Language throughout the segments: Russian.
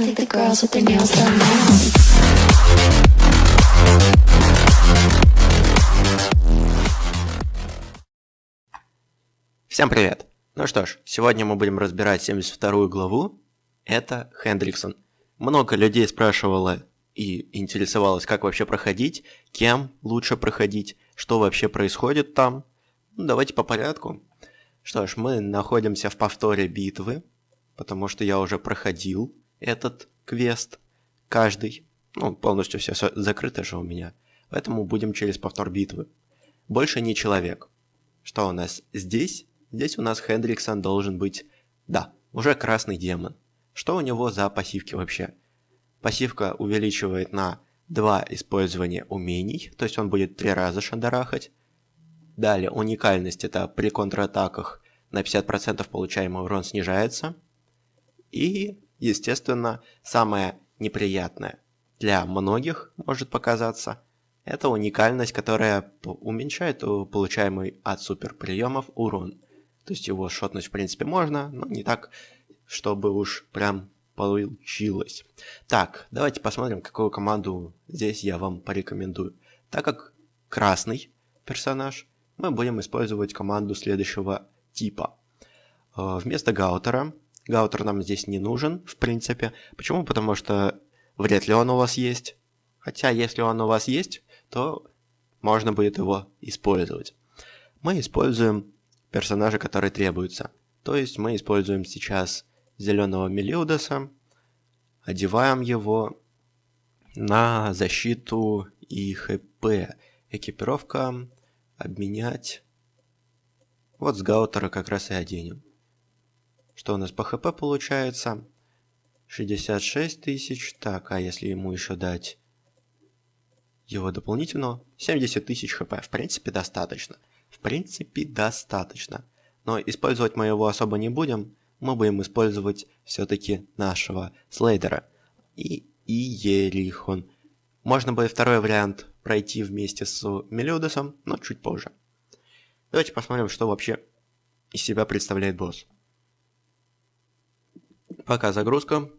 I think the girls with their nails done now. Всем привет! Ну что ж, сегодня мы будем разбирать 72 главу. Это Хендриксон. Много людей спрашивало и интересовалось, как вообще проходить, кем лучше проходить, что вообще происходит там. Ну, давайте по порядку. Что ж, мы находимся в повторе битвы, потому что я уже проходил этот квест. Каждый. Ну, полностью все закрыто же у меня. Поэтому будем через повтор битвы. Больше не человек. Что у нас здесь? Здесь у нас Хендриксон должен быть... Да, уже красный демон. Что у него за пассивки вообще? Пассивка увеличивает на 2 использования умений, то есть он будет 3 раза шандарахать. Далее, уникальность это при контратаках на 50% получаемый урон снижается. И, естественно, самое неприятное для многих может показаться, это уникальность, которая уменьшает э, получаемый от суперприемов урон. То есть его шотнуть в принципе можно, но не так, чтобы уж прям получилось. Так, давайте посмотрим, какую команду здесь я вам порекомендую. Так как красный персонаж, мы будем использовать команду следующего типа. Э, Вместо Гаутера, Гаутер нам здесь не нужен, в принципе. Почему? Потому что вряд ли он у вас есть. Хотя, если он у вас есть, то можно будет его использовать. Мы используем персонажа, который требуется. То есть мы используем сейчас зеленого Мелиудаса, одеваем его на защиту и хп. Экипировка, обменять. Вот с Гаутера как раз и оденем. Что у нас по хп получается? 66 тысяч. Так, а если ему еще дать его дополнительно? 70 тысяч хп. В принципе, достаточно. В принципе, достаточно. Но использовать мы его особо не будем. Мы будем использовать все-таки нашего Слейдера. И Иерихон. Можно будет второй вариант пройти вместе с Мелиудосом, но чуть позже. Давайте посмотрим, что вообще из себя представляет босс. Пока загрузка.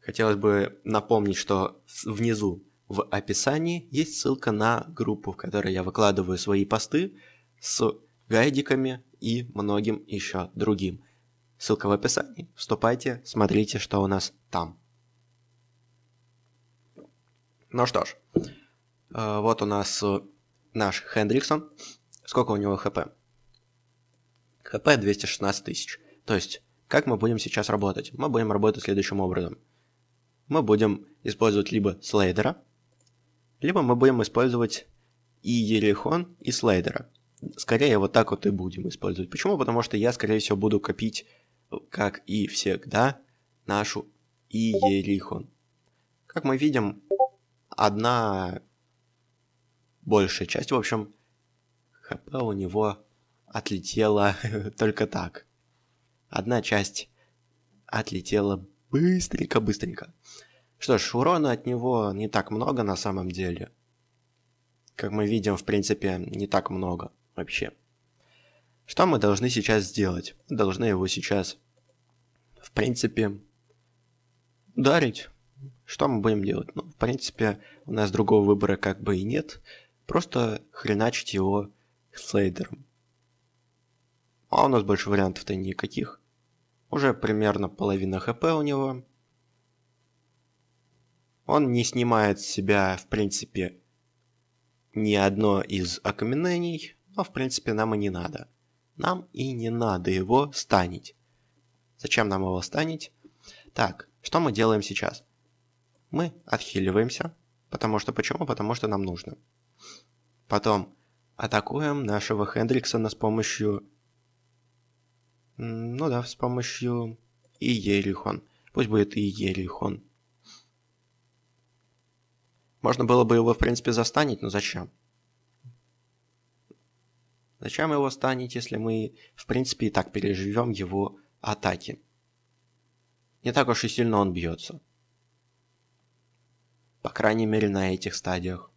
Хотелось бы напомнить, что внизу в описании есть ссылка на группу, в которой я выкладываю свои посты с гайдиками и многим еще другим. Ссылка в описании. Вступайте, смотрите, что у нас там. Ну что ж, э, вот у нас наш Хендриксон. Сколько у него хп? хп 216 тысяч. То есть, как мы будем сейчас работать? Мы будем работать следующим образом. Мы будем использовать либо слейдера, либо мы будем использовать и Ерихон, и слейдера. Скорее вот так вот и будем использовать. Почему? Потому что я, скорее всего, буду копить, как и всегда, нашу и Ерихон. Как мы видим, одна большая часть, в общем, хп у него отлетела только так. Одна часть отлетела быстренько-быстренько. Что ж, урона от него не так много на самом деле. Как мы видим, в принципе, не так много вообще. Что мы должны сейчас сделать? Мы должны его сейчас, в принципе, ударить. Что мы будем делать? Ну, в принципе, у нас другого выбора как бы и нет. Просто хреначить его слейдером. А у нас больше вариантов-то никаких. Уже примерно половина хп у него. Он не снимает с себя, в принципе, ни одно из окаменений, но, в принципе, нам и не надо. Нам и не надо его станить. Зачем нам его станить? Так, что мы делаем сейчас? Мы отхиливаемся. Потому что почему? Потому что нам нужно. Потом атакуем нашего Хендриксона с помощью... Ну да, с помощью и Ерихон. Пусть будет и Ерихон. Можно было бы его, в принципе, застанить, но зачем? Зачем его станить, если мы, в принципе, и так переживем его атаки? Не так уж и сильно он бьется. По крайней мере, на этих стадиях.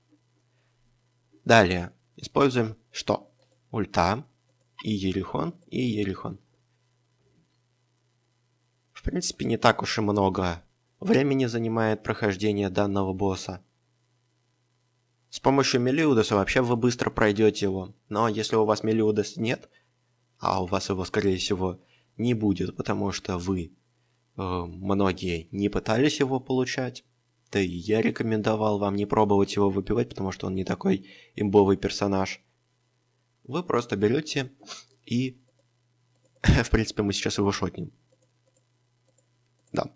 Далее. Используем что? Ульта и Ерихон, и Ерихон. В принципе, не так уж и много времени занимает прохождение данного босса. С помощью Мелиудаса вообще вы быстро пройдете его. Но если у вас Мелиудас нет, а у вас его, скорее всего, не будет, потому что вы, э, многие, не пытались его получать, да и я рекомендовал вам не пробовать его выпивать, потому что он не такой имбовый персонаж. Вы просто берете и... В принципе, мы сейчас его шотнем. Да.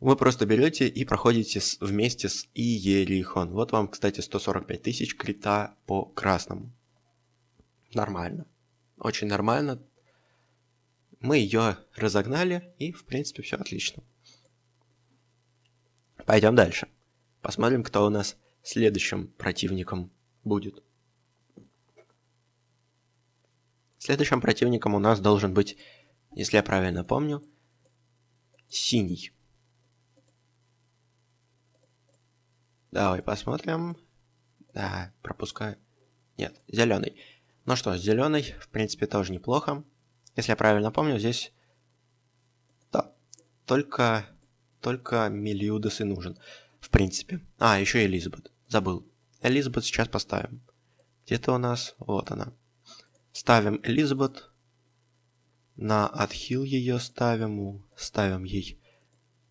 Вы просто берете и проходите с, вместе с Иерихон. Вот вам, кстати, 145 тысяч крита по красному. Нормально. Очень нормально. Мы ее разогнали, и, в принципе, все отлично. Пойдем дальше. Посмотрим, кто у нас следующим противником будет. Следующим противником у нас должен быть, если я правильно помню, синий. Давай посмотрим. Да, пропускаю. Нет, зеленый. Ну что, зеленый, в принципе, тоже неплохо. Если я правильно помню, здесь... Да, только... Только Мелиудес и нужен. В принципе. А, еще Элизабет. Забыл. Элизабет сейчас поставим. Где-то у нас... Вот она. Ставим Элизабет. На отхил ее ставим. Ставим ей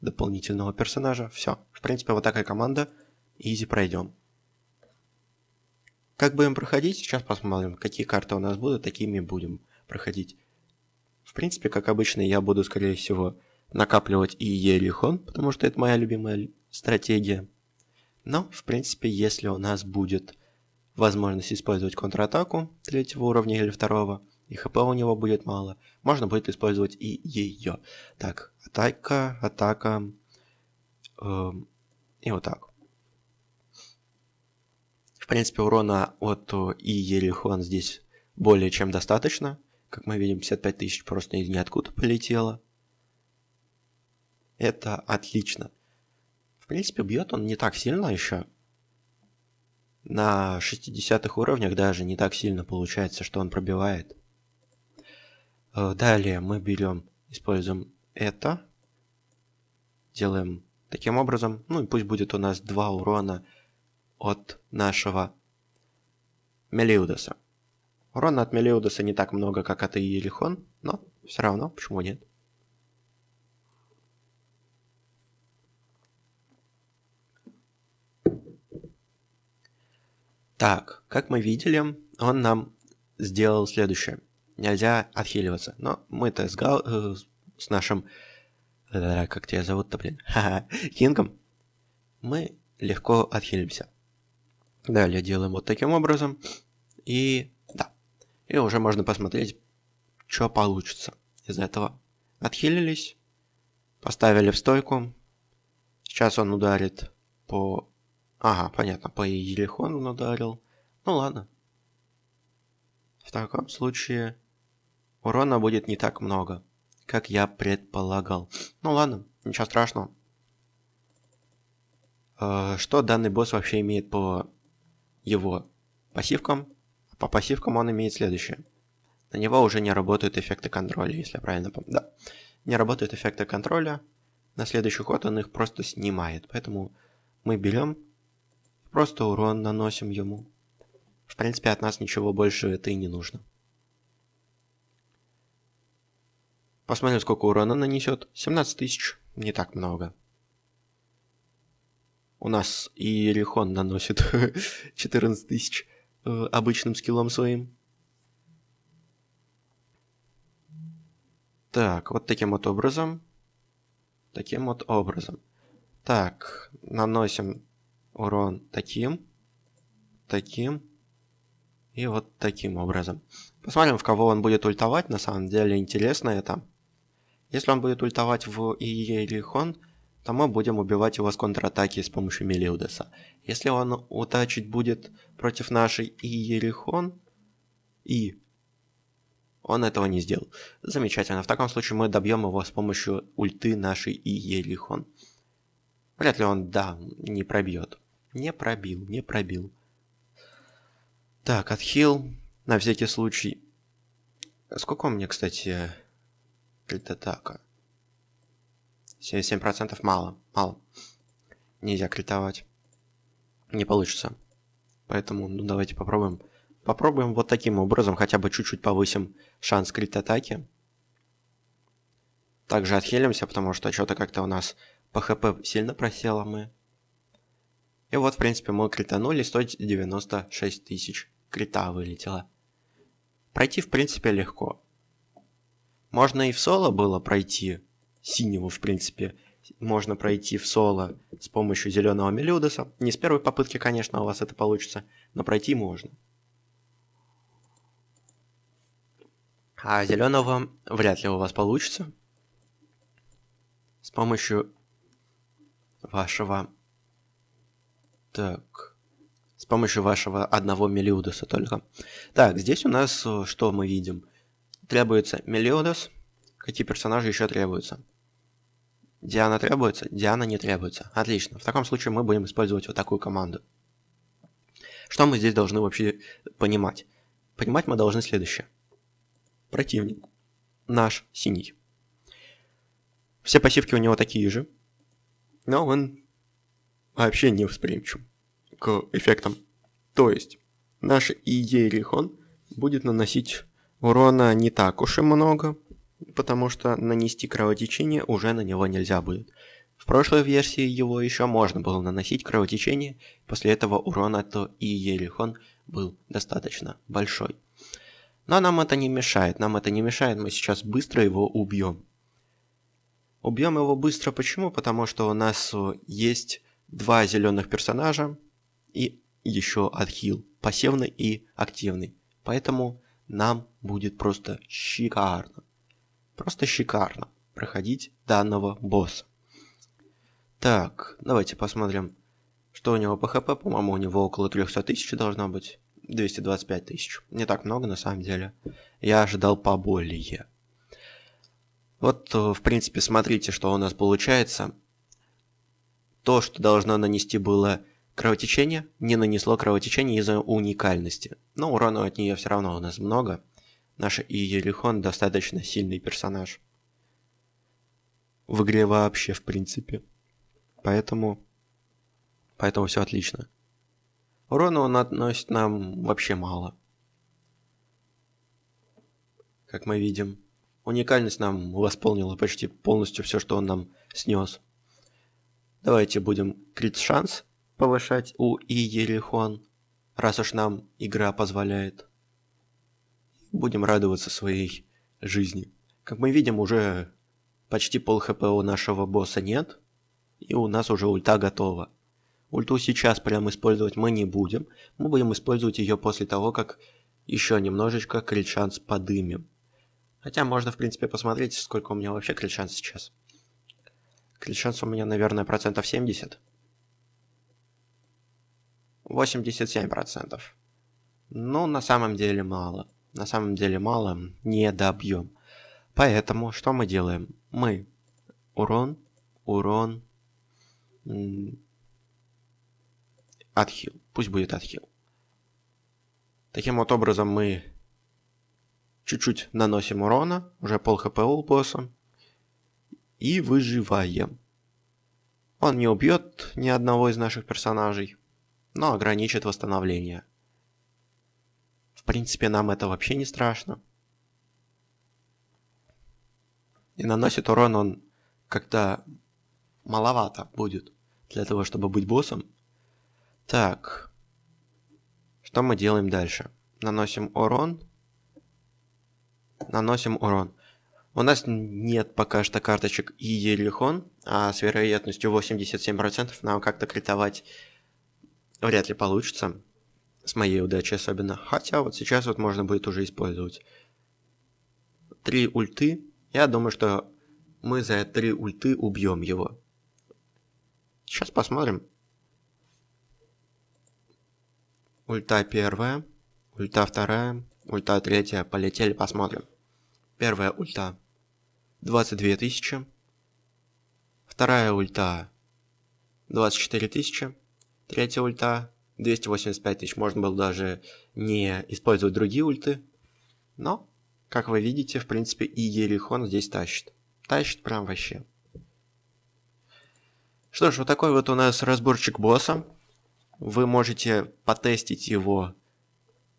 дополнительного персонажа. Все. В принципе, вот такая команда. Изи пройдем. Как будем проходить, сейчас посмотрим, какие карты у нас будут, такими будем проходить. В принципе, как обычно, я буду, скорее всего, накапливать и Ерихон, потому что это моя любимая стратегия. Но, в принципе, если у нас будет возможность использовать контратаку третьего уровня или второго, и хп у него будет мало, можно будет использовать и ее. Так, атака, атака, э, и вот так принципе, урона от И Ерихон здесь более чем достаточно. Как мы видим, 55 тысяч просто из ниоткуда полетело. Это отлично. В принципе, бьет он не так сильно еще. На 60-х уровнях даже не так сильно получается, что он пробивает. Э, далее мы берем, используем это. Делаем таким образом. Ну и пусть будет у нас 2 урона от нашего Мелиудаса. Урона от Мелиудаса не так много, как от Иерихон, но все равно, почему нет? Так, как мы видели, он нам сделал следующее. Нельзя отхиливаться. Но мы-то с, Гал... э, с нашим... Э, как тебя зовут-то, блин? Ха-ха. Кингом. Мы легко отхилимся. Далее делаем вот таким образом. И да. И уже можно посмотреть, что получится из этого. Отхилились. Поставили в стойку. Сейчас он ударит по... Ага, понятно, по Елихон он ударил. Ну ладно. В таком случае урона будет не так много, как я предполагал. Ну ладно, ничего страшного. Э, что данный босс вообще имеет по его пассивкам. По пассивкам он имеет следующее. На него уже не работают эффекты контроля, если я правильно помню. Да, не работают эффекты контроля. На следующий ход он их просто снимает. Поэтому мы берем, просто урон наносим ему. В принципе, от нас ничего больше это и не нужно. Посмотрим, сколько урона нанесет. 17 тысяч. Не так много. У нас и Ерихон наносит 14 тысяч э, обычным скиллом своим. Так, вот таким вот образом. Таким вот образом. Так, наносим урон таким, таким и вот таким образом. Посмотрим, в кого он будет ультовать. На самом деле интересно это. Если он будет ультовать в Иерихон, то мы будем убивать его с контратаки с помощью Мелиудеса. Если он утачить будет против нашей Иерихон, и он этого не сделал. Замечательно. В таком случае мы добьем его с помощью ульты нашей Иерихон. Вряд ли он, да, не пробьет. Не пробил, не пробил. Так, отхил. На всякий случай. Сколько у меня, кстати, крит атака? 77% мало. Мало. Нельзя критовать. Не получится. Поэтому, ну, давайте попробуем. Попробуем вот таким образом, хотя бы чуть-чуть повысим шанс крит атаки. Также отхилимся, потому что что-то как-то у нас по хп сильно просело мы. И вот, в принципе, мы кританули 196 тысяч. Крита вылетело. Пройти, в принципе, легко. Можно и в соло было пройти. Синего, в принципе, можно пройти в соло с помощью зеленого Мелиудеса. Не с первой попытки, конечно, у вас это получится, но пройти можно. А зеленого вряд ли у вас получится. С помощью вашего... Так. С помощью вашего одного Мелиудеса только. Так, здесь у нас э, что мы видим? Требуется Мелиудес. Какие персонажи еще требуются? Диана требуется? Диана не требуется. Отлично. В таком случае мы будем использовать вот такую команду. Что мы здесь должны вообще понимать? Понимать мы должны следующее. Противник. Наш синий. Все пассивки у него такие же. Но он вообще не восприимчив к эффектам. То есть, наш Иерихон будет наносить урона не так уж и много, потому что нанести кровотечение уже на него нельзя будет. В прошлой версии его еще можно было наносить кровотечение, после этого урона то и Ерихон был достаточно большой. Но нам это не мешает, нам это не мешает, мы сейчас быстро его убьем. Убьем его быстро почему? Потому что у нас есть два зеленых персонажа и еще отхил, пассивный и активный. Поэтому нам будет просто шикарно. Просто шикарно проходить данного босса. Так, давайте посмотрим, что у него по хп. По-моему, у него около 300 тысяч должно быть. 225 тысяч. Не так много на самом деле. Я ожидал поболее. Вот, э, в принципе, смотрите, что у нас получается. То, что должно нанести было кровотечение, не нанесло кровотечение из-за уникальности. Но урона от нее все равно у нас много. Наш Иерихон достаточно сильный персонаж. В игре вообще, в принципе. Поэтому... Поэтому все отлично. Урона он относит нам вообще мало. Как мы видим. Уникальность нам восполнила почти полностью все, что он нам снес. Давайте будем крит шанс повышать у Иерихон, раз уж нам игра позволяет будем радоваться своей жизни. Как мы видим, уже почти пол хп у нашего босса нет, и у нас уже ульта готова. Ульту сейчас прям использовать мы не будем, мы будем использовать ее после того, как еще немножечко крит-шанс подымем. Хотя можно, в принципе, посмотреть, сколько у меня вообще крит-шанс сейчас. Крит-шанс у меня, наверное, процентов 70. 87 процентов. Ну, на самом деле мало на самом деле мало, не добьем. Поэтому что мы делаем? Мы урон, урон, отхил. Пусть будет отхил. Таким вот образом мы чуть-чуть наносим урона, уже пол хп у босса, и выживаем. Он не убьет ни одного из наших персонажей, но ограничит восстановление принципе, нам это вообще не страшно. И наносит урон он как-то маловато будет для того, чтобы быть боссом. Так. Что мы делаем дальше? Наносим урон. Наносим урон. У нас нет пока что карточек и Ерихон, а с вероятностью 87% нам как-то критовать вряд ли получится с моей удачей особенно. Хотя вот сейчас вот можно будет уже использовать. Три ульты. Я думаю, что мы за три ульты убьем его. Сейчас посмотрим. Ульта первая, ульта вторая, ульта третья. Полетели, посмотрим. Первая ульта 22 тысячи. Вторая ульта 24 тысячи. Третья ульта 285 тысяч. Можно было даже не использовать другие ульты. Но, как вы видите, в принципе, и Ерихон здесь тащит. Тащит прям вообще. Что ж, вот такой вот у нас разборчик босса. Вы можете потестить его,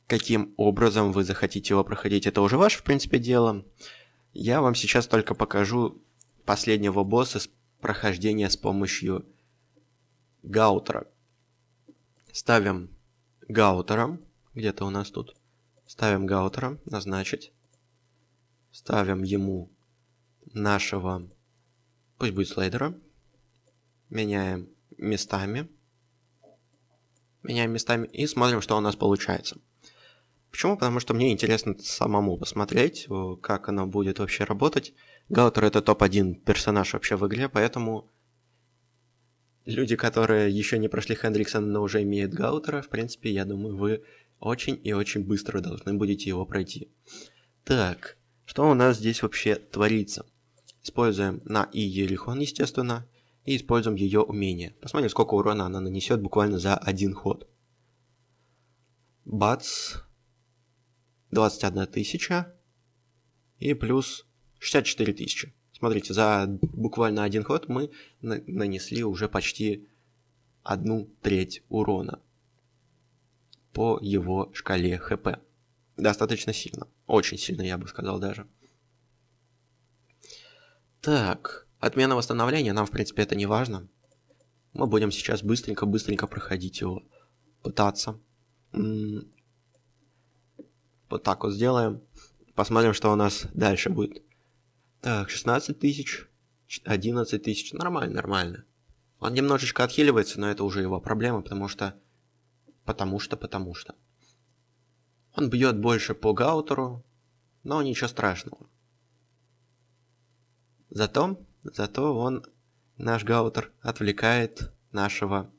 каким образом вы захотите его проходить. Это уже ваше, в принципе, дело. Я вам сейчас только покажу последнего босса с прохождения с помощью гаутера. Ставим гаутером. Где-то у нас тут. Ставим гаутером, назначить. Ставим ему нашего, пусть будет слайдера. Меняем местами. Меняем местами и смотрим, что у нас получается. Почему? Потому что мне интересно самому посмотреть, как оно будет вообще работать. Гаутер это топ-1 персонаж вообще в игре, поэтому люди, которые еще не прошли Хендриксона, но уже имеют Гаутера, в принципе, я думаю, вы очень и очень быстро должны будете его пройти. Так, что у нас здесь вообще творится? Используем на И Ерихон, естественно, и используем ее умение. Посмотрим, сколько урона она нанесет буквально за один ход. Бац. 21 тысяча. И плюс 64 тысячи. Смотрите, за буквально один ход мы на нанесли уже почти одну треть урона по его шкале ХП. Достаточно сильно. Очень сильно, я бы сказал даже. Так, отмена восстановления, нам в принципе это не важно. Мы будем сейчас быстренько-быстренько проходить его. Пытаться. вот так вот сделаем. Посмотрим, что у нас дальше будет. Так, 16 тысяч, 11 тысяч. Нормально, нормально. Он немножечко отхиливается, но это уже его проблема, потому что... Потому что, потому что. Он бьет больше по гаутеру, но ничего страшного. Зато, зато он, наш гаутер, отвлекает нашего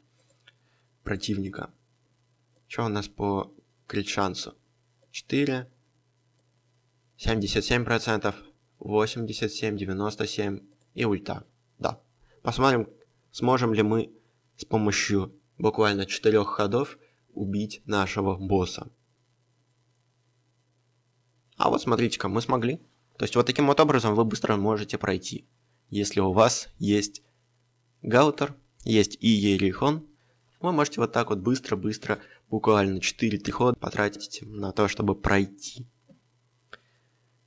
противника. Что у нас по крит шансу? 4, 77%, 87, 97 и ульта. Да. Посмотрим, сможем ли мы с помощью буквально четырех ходов убить нашего босса. А вот смотрите-ка, мы смогли. То есть вот таким вот образом вы быстро можете пройти. Если у вас есть гаутер, есть и ерихон, вы можете вот так вот быстро-быстро, буквально 4-3 хода потратить на то, чтобы пройти.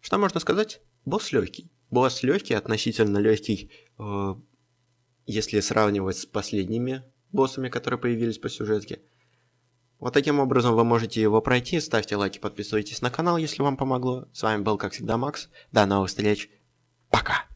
Что можно сказать? Босс легкий. Босс легкий, относительно легкий, э, если сравнивать с последними боссами, которые появились по сюжетке. Вот таким образом вы можете его пройти. Ставьте лайки, подписывайтесь на канал, если вам помогло. С вами был, как всегда, Макс. До новых встреч. Пока.